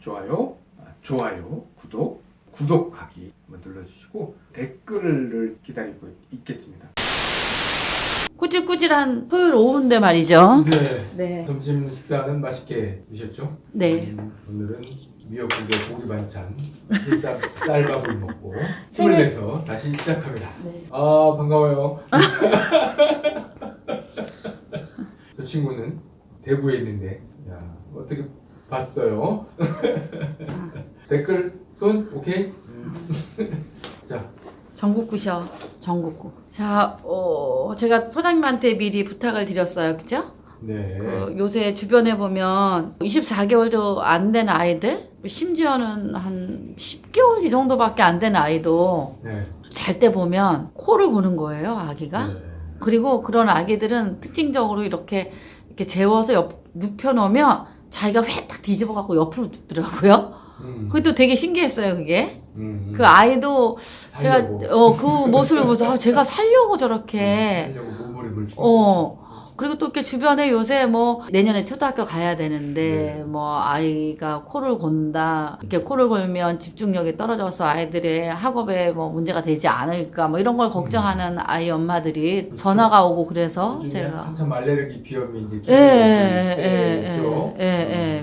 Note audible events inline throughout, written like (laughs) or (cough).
좋아요, 아, 좋아요, 구독, 구독하기 한번 눌러주시고 댓글을 기다리고 있겠습니다. 꾸질꾸질한 토요일 오후인데 말이죠. 네. 네. 점심 식사는 맛있게 드셨죠? 네. 음, 오늘은 미역국에 고기 반찬, 쌀, (laughs) 쌀밥을 먹고 힘을 내서 다시 시작합니다. 네. 아 반가워요. (laughs) (laughs) 저 친구는 대구에 있는데 야 어떻게 봤어요? (laughs) 댓글 손 오케이. 음. (laughs) 자 전국구셔. 전국구. 자, 어, 제가 소장님한테 미리 부탁을 드렸어요. 그죠? 네. 그 요새 주변에 보면 24개월도 안 된 아이들, 심지어는 한 10개월 이 정도밖에 안 된 아이도 네. 잘때 보면 코를 고는 거예요, 아기가. 네. 그리고 그런 아기들은 특징적으로 이렇게 이렇게 재워서 옆 눕혀 놓으면 자기가 회 딱 뒤집어 갖고 옆으로 눕더라고요. 음. 그것도 되게 신기했어요, 그게. 음. 그 아이도 제가 살려고. 어그 모습을 보면서 아, 제가 살려고 저렇게 주는 어 그리고 또 이렇게 주변에 요새 뭐 내년에 초등학교 가야 되는데 네. 뭐 아이가 코를 곤다 이렇게 코를 골면 집중력이 떨어져서 아이들의 학업에 뭐 문제가 되지 않을까 뭐 이런 걸 걱정하는 아이 엄마들이 그렇죠. 전화가 오고 그래서 제가 한참 알레르기 비염이 이제 예, 예, 예. 음.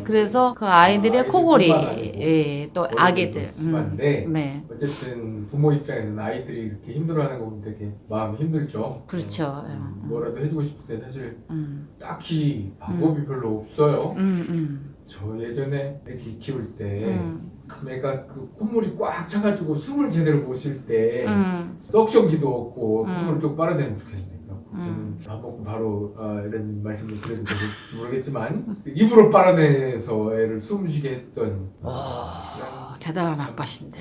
그래서 그 아이들의 아이들 코골이, 예, 또 어른들도 아기들. 음, 심한데 네. 어쨌든 부모 입장에서는 아이들이 이렇게 힘들어하는 거 보면 되게 마음이 힘들죠. 그렇죠. 음, 뭐라도 해주고 싶은데 사실 음, 딱히 방법이 별로 없어요. 음, 음, 저 예전에 애기 키울 때 음, 애가 그 콧물이 꽉 차가지고 숨을 제대로 못 쉴때 음, 석션기도 없고 음. 콧물을 좀 빨아내면 그래갖고 음. 저는 밥 먹고 바로 아, 이런 말씀을 드려도 모르겠지만 입으로 빨아내서 애를 숨 쉬게 했던 와, 대단한 아빠신데.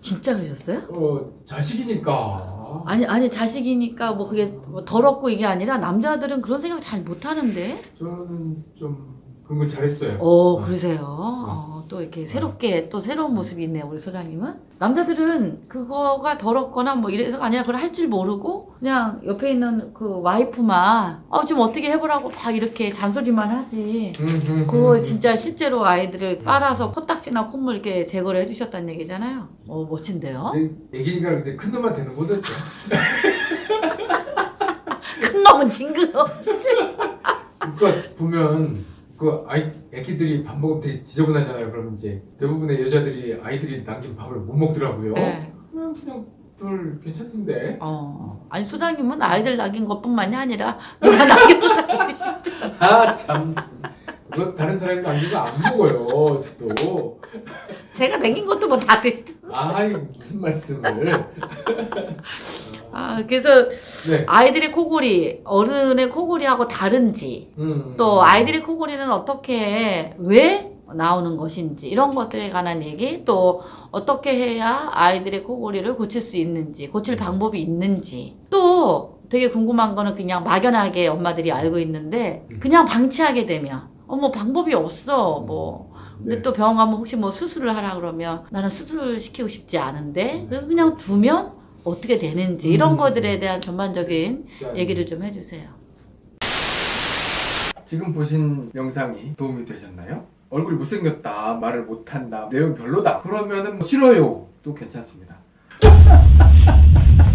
진짜 그러셨어요? 어, 자식이니까 아니, 아니, 자식이니까 뭐 그게 뭐 더럽고 이게 아니라 남자들은 그런 생각 잘 못 하는데. 저는 좀 그런 걸 잘했어요. 어, 네. 그러세요. 어, 또 이렇게 새롭게 또 새로운 모습이 있네요, 우리 소장님은. 남자들은 그거가 더럽거나 뭐 이래서가 아니라 그걸 할 줄 모르고 그냥 옆에 있는 그 와이프만 어, 좀 어떻게 해보라고 막 이렇게 잔소리만 하지. 음, 음, 그거 음. 진짜 실제로 아이들을 빨아서 코딱지나 콧물 이렇게 제거를 해주셨다는 얘기잖아요. 어, 멋진데요? 애기니까 근데 큰 놈한테는 못했죠. (laughs) 큰 놈은 징그러워. (laughs) 그러니까 보면 그 아이 애기들이 밥 먹으면 되게 지저분하잖아요. 그럼 이제 대부분의 여자들이 아이들이 남긴 밥을 못 먹더라고요. 네. 그냥 그냥 별 괜찮던데. 어, 아니 소장님은 아이들 낳긴 것뿐만이 아니라 누가 낳긴 다 드시죠. (laughs) 아 참. 그거 다른 사람이 남긴 거 안 먹어요. 저도. 제가 남긴 것도 뭐 다 드시죠. 아이 무슨 말씀을. (laughs) 아, 그래서 네. 아이들의 코골이 어른의 코골이하고 다른지 음. 또 아이들의 코골이는 어떻게 왜 나오는 것인지 이런 것들에 관한 얘기 또 어떻게 해야 아이들의 코골이를 고칠 수 있는지 고칠 방법이 있는지. 또 되게 궁금한 거는 그냥 막연하게 엄마들이 알고 있는데 그냥 방치하게 되면 어머 방법이 없어 뭐. 근데 네. 또 병원 가면 혹시 뭐 수술을 하라 그러면 나는 수술을 시키고 싶지 않은데? 그래서 그냥 두면 어떻게 되는지 이런 음. 것들에 대한 전반적인 자, 얘기를 좀 해주세요. 지금 보신 영상이 도움이 되셨나요? 얼굴이 못생겼다, 말을 못한다, 내용 별로다. 그러면 은 뭐 싫어요. 도 괜찮습니다. (laughs)